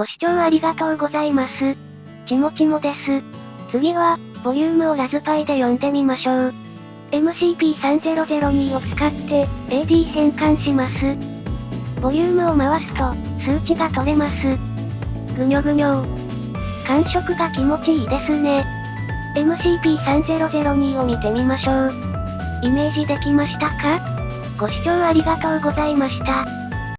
ご視聴ありがとうございます。ちもちもです。次は、ボリュームをラズパイで読んでみましょう。MCP3002 を使って、AD 変換します。ボリュームを回すと、数値が取れます。ぐにょぐにょ感触が気持ちいいですね。MCP3002 を見てみましょう。イメージできましたか？ご視聴ありがとうございました。